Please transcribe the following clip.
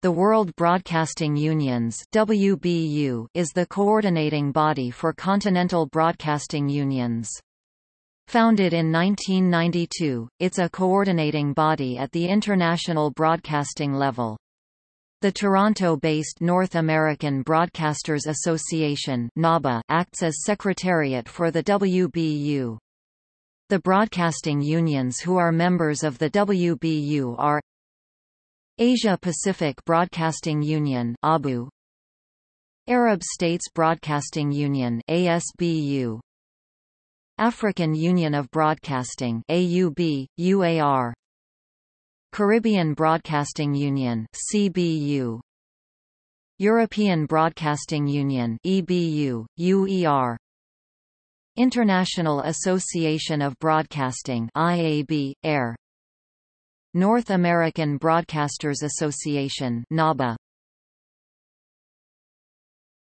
The World Broadcasting Unions WBU is the coordinating body for continental broadcasting unions. Founded in 1992, it's a coordinating body at the international broadcasting level. The Toronto-based North American Broadcasters Association NABA acts as secretariat for the WBU. The broadcasting unions who are members of the WBU are Asia Pacific Broadcasting Union ABU. Arab States Broadcasting Union ASBU African Union of Broadcasting AUB UAR Caribbean Broadcasting Union CBU European Broadcasting Union EBU UER International Association of Broadcasting IAB AIR North American Broadcasters Association NABA